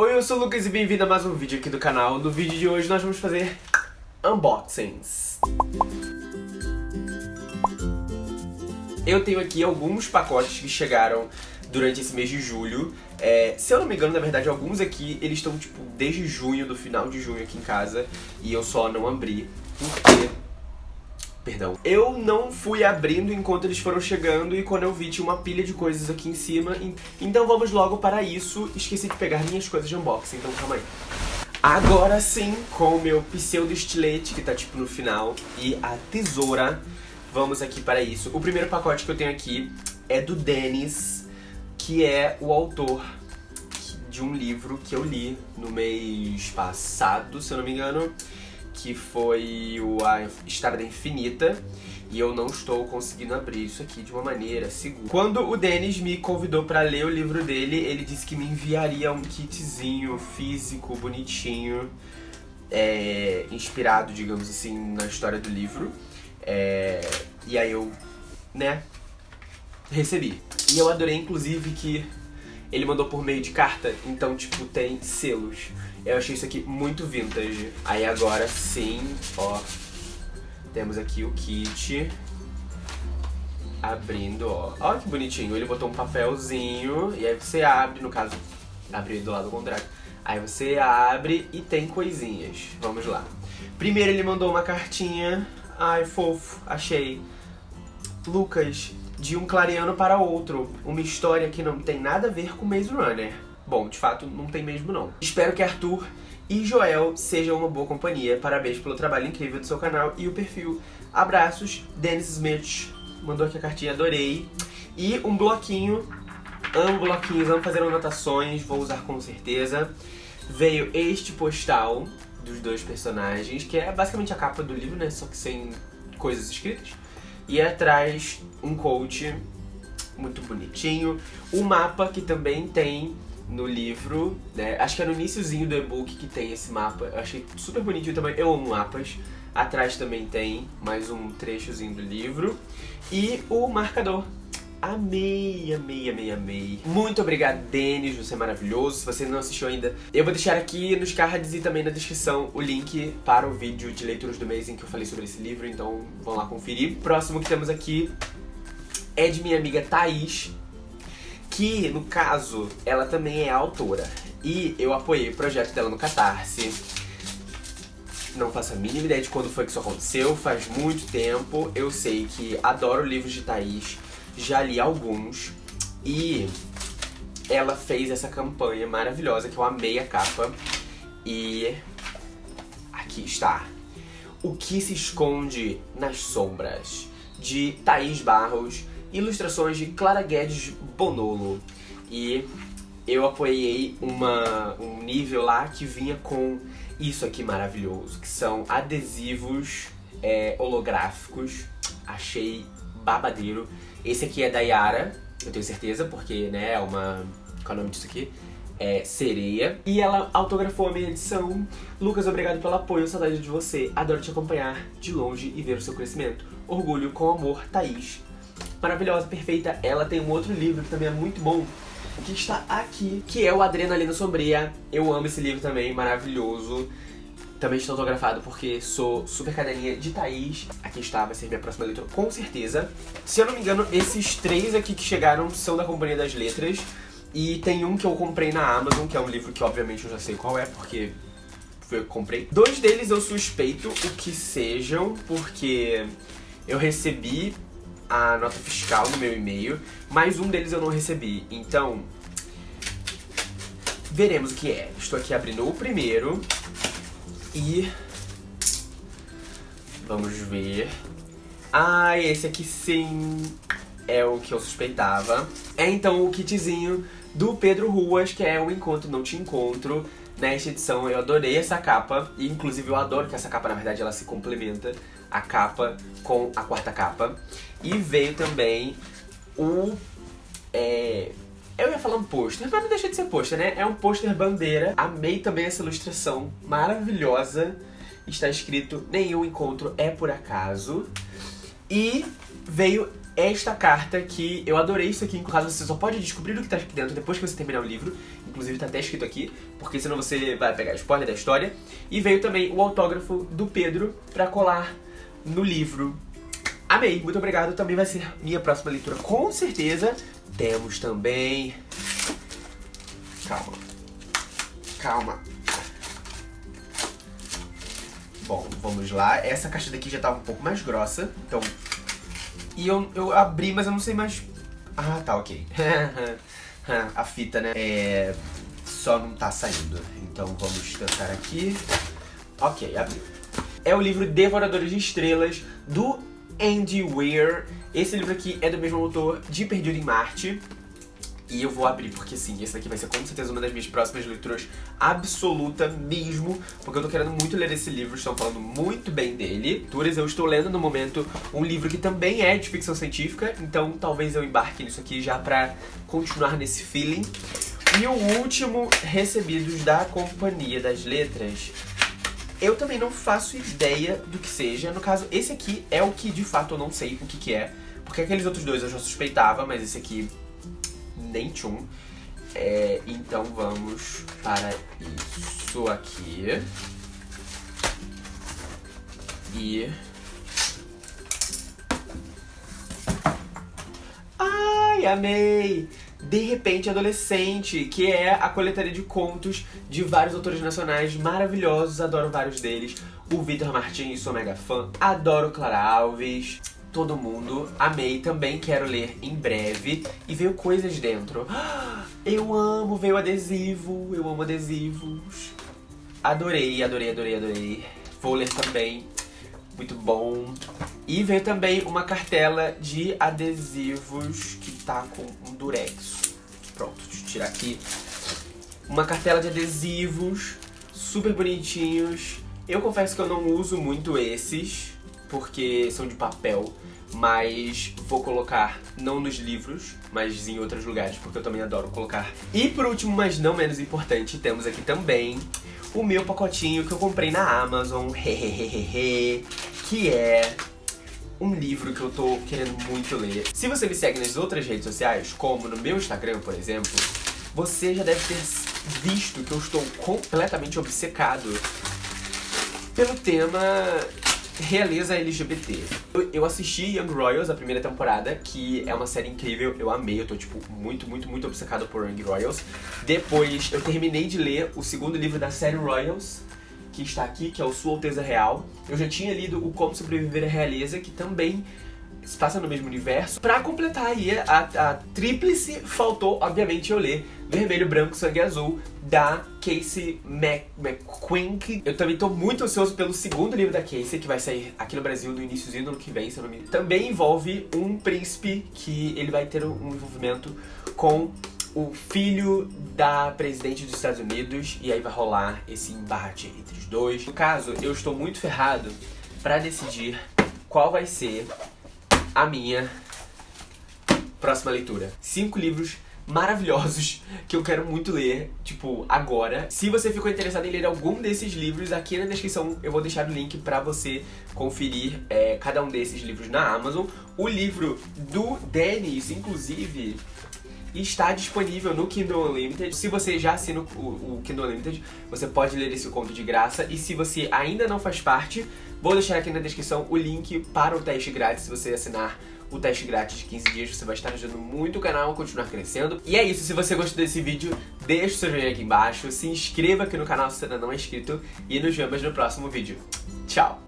Oi, eu sou o Lucas e bem-vindo a mais um vídeo aqui do canal. No vídeo de hoje nós vamos fazer unboxings. Eu tenho aqui alguns pacotes que chegaram durante esse mês de julho. É, se eu não me engano, na verdade, alguns aqui, eles estão, tipo, desde junho, do final de junho aqui em casa. E eu só não abri, porque... Perdão. Eu não fui abrindo enquanto eles foram chegando e quando eu vi tinha uma pilha de coisas aqui em cima. Então vamos logo para isso. Esqueci de pegar minhas coisas de unboxing, então calma aí. Agora sim, com o meu pseudo estilete, que tá tipo no final, e a tesoura, vamos aqui para isso. O primeiro pacote que eu tenho aqui é do Dennis, que é o autor de um livro que eu li no mês passado, se eu não me engano, que foi o A Estrada Infinita, e eu não estou conseguindo abrir isso aqui de uma maneira segura. Quando o Denis me convidou para ler o livro dele, ele disse que me enviaria um kitzinho físico, bonitinho, é, inspirado, digamos assim, na história do livro. É, e aí eu, né, recebi. E eu adorei, inclusive, que ele mandou por meio de carta, então, tipo, tem selos. Eu achei isso aqui muito vintage. Aí agora sim, ó, temos aqui o kit. Abrindo, ó. Olha que bonitinho. Ele botou um papelzinho e aí você abre, no caso, abre do lado contrário. Aí você abre e tem coisinhas. Vamos lá. Primeiro ele mandou uma cartinha. Ai, fofo, achei. Lucas, de um clareano para outro. Uma história que não tem nada a ver com Maze Runner. Bom, de fato, não tem mesmo não. Espero que Arthur e Joel sejam uma boa companhia. Parabéns pelo trabalho incrível do seu canal e o perfil. Abraços, Dennis Smith. Mandou aqui a cartinha, adorei. E um bloquinho. Amo bloquinhos, amo fazer anotações, vou usar com certeza. Veio este postal dos dois personagens, que é basicamente a capa do livro, né? Só que sem coisas escritas. E atrás um coach muito bonitinho. O mapa que também tem no livro, né? Acho que é no iníciozinho do e-book que tem esse mapa. Eu achei super bonitinho também. Eu amo mapas. Atrás também tem mais um trechozinho do livro. E o marcador. Amei, amei, amei, amei. Muito obrigado, Denis, você é maravilhoso. Se você não assistiu ainda, eu vou deixar aqui nos cards e também na descrição o link para o vídeo de leituras do mês em que eu falei sobre esse livro, então vão lá conferir. Próximo que temos aqui é de minha amiga Thaís, que, no caso, ela também é autora. E eu apoiei o projeto dela no Catarse. Não faço a mínima ideia de quando foi que isso aconteceu, faz muito tempo. Eu sei que adoro livros de Thaís já li alguns e ela fez essa campanha maravilhosa que eu amei a capa e aqui está. O que se esconde nas sombras? De Thaís Barros ilustrações de Clara Guedes Bonolo. E eu apoiei uma, um nível lá que vinha com isso aqui maravilhoso, que são adesivos é, holográficos, achei babadeiro. Esse aqui é da Yara, eu tenho certeza, porque, né, é uma... Qual é o nome disso aqui? É Sereia. E ela autografou a minha edição. Lucas, obrigado pelo apoio, saudade de você. Adoro te acompanhar de longe e ver o seu crescimento. Orgulho com amor, Thaís. Maravilhosa, perfeita. Ela tem um outro livro que também é muito bom, que está aqui, que é o Adrenalina Sombria. Eu amo esse livro também, maravilhoso. Também estou autografado porque sou super cadelinha de Thaís. Aqui está, vai ser minha próxima leitura, com certeza. Se eu não me engano, esses três aqui que chegaram são da Companhia das Letras. E tem um que eu comprei na Amazon, que é um livro que obviamente eu já sei qual é, porque foi eu que comprei. Dois deles eu suspeito o que sejam, porque eu recebi a nota fiscal no meu e-mail, mas um deles eu não recebi. Então, veremos o que é. Estou aqui abrindo o primeiro. E... Vamos ver... Ah, esse aqui sim é o que eu suspeitava. É então o kitzinho do Pedro Ruas, que é o Encontro Não Te Encontro. Nesta edição eu adorei essa capa, e inclusive eu adoro que essa capa, na verdade, ela se complementa, a capa com a quarta capa. E veio também o... É, eu ia falar um pôster, mas não deixa de ser pôster, né? É um pôster bandeira. Amei também essa ilustração maravilhosa. Está escrito, nenhum encontro é por acaso. E veio esta carta que eu adorei isso aqui, em caso você só pode descobrir o que está aqui dentro depois que você terminar o livro. inclusive tá até escrito aqui, porque senão você vai pegar spoiler da história. E veio também o autógrafo do Pedro pra colar no livro. Amei, muito obrigado, também vai ser minha próxima leitura, com certeza. Temos também... Calma. Calma. Bom, vamos lá. Essa caixa daqui já tava um pouco mais grossa, então... E eu, eu abri, mas eu não sei mais... Ah, tá, ok. A fita, né? É... Só não tá saindo. Então vamos tentar aqui. Ok, abriu. É o livro Devoradores de Estrelas, do Andy Weir. Esse livro aqui é do mesmo autor de Perdido em Marte. E eu vou abrir, porque sim, esse daqui vai ser com certeza uma das minhas próximas leituras absoluta mesmo, porque eu tô querendo muito ler esse livro, estão falando muito bem dele. Leituras, eu estou lendo no momento um livro que também é de ficção científica, então talvez eu embarque nisso aqui já pra continuar nesse feeling. E o último, Recebidos da Companhia das Letras, eu também não faço ideia do que seja. No caso, esse aqui é o que de fato eu não sei o que que é, porque aqueles outros dois eu já suspeitava, mas esse aqui nem tchum. É, então vamos para isso aqui. E... Ai, amei! De Repente Adolescente, que é a coletaria de contos de vários autores nacionais maravilhosos, adoro vários deles. O Vitor Martins, sou mega fã, adoro Clara Alves todo mundo. Amei, também quero ler em breve. E veio coisas dentro. Eu amo, veio adesivo, eu amo adesivos. Adorei, adorei, adorei, adorei. Vou ler também, muito bom. E veio também uma cartela de adesivos que tá com um durex. Pronto, deixa eu tirar aqui. Uma cartela de adesivos super bonitinhos. Eu confesso que eu não uso muito esses, porque são de papel, mas vou colocar não nos livros, mas em outros lugares, porque eu também adoro colocar. E por último, mas não menos importante, temos aqui também o meu pacotinho que eu comprei na Amazon, hehehehe, que é um livro que eu tô querendo muito ler. Se você me segue nas outras redes sociais, como no meu Instagram, por exemplo, você já deve ter visto que eu estou completamente obcecado pelo tema realeza LGBT. Eu, eu, assisti Young Royals, a primeira temporada, que é uma série incrível, eu amei, eu tô, tipo, muito, muito, muito obcecado por Young Royals. Depois, eu terminei de ler o segundo livro da série Royals, que está aqui, que é o Sua Alteza Real. Eu já tinha lido o Como Sobreviver à Realeza, que também se passa no mesmo universo. Pra completar aí a, a tríplice, faltou, obviamente, eu ler Vermelho, Branco, Sangue Azul, da Casey McQuink. Eu também tô muito ansioso pelo segundo livro da Casey, que vai sair aqui no Brasil no iníciozinho do ano que vem, se eu não me engano. Também envolve um príncipe que ele vai ter um envolvimento com o filho da presidente dos Estados Unidos e aí vai rolar esse embate entre os dois. No caso, eu estou muito ferrado pra decidir qual vai ser a minha próxima leitura. Cinco livros maravilhosos que eu quero muito ler, tipo, agora. Se você ficou interessado em ler algum desses livros, aqui na descrição eu vou deixar o link pra você conferir é, cada um desses livros na Amazon. O livro do Dennis, inclusive, está disponível no Kindle Unlimited. Se você já assina o, o Kindle Unlimited, você pode ler esse conto de graça. E se você ainda não faz parte, Vou deixar aqui na descrição o link para o teste grátis, se você assinar o teste grátis de 15 dias, você vai estar ajudando muito o canal a continuar crescendo. E é isso, se você gostou desse vídeo, deixa o seu joinha aqui embaixo, se inscreva aqui no canal se ainda não é inscrito e nos vemos no próximo vídeo. Tchau!